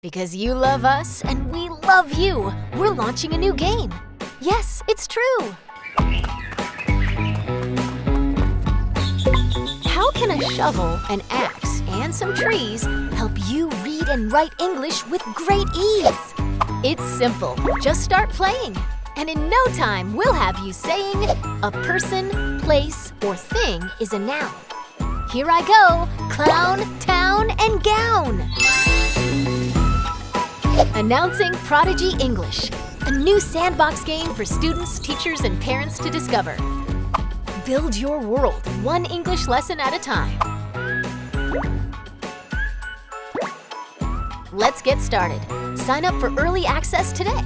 Because you love us and we love you, we're launching a new game. Yes, it's true. How can a shovel, an axe, and some trees help you read and write English with great ease? It's simple. Just start playing. And in no time, we'll have you saying a person, place, or thing is a noun. Here I go, clown, town, and gown. Announcing Prodigy English, a new sandbox game for students, teachers, and parents to discover. Build your world one English lesson at a time. Let's get started. Sign up for early access today.